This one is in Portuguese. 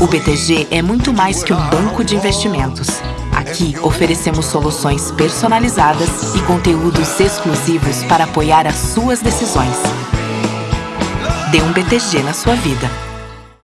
O BTG é muito mais que um banco de investimentos. Aqui oferecemos soluções personalizadas e conteúdos exclusivos para apoiar as suas decisões. Dê um BTG na sua vida.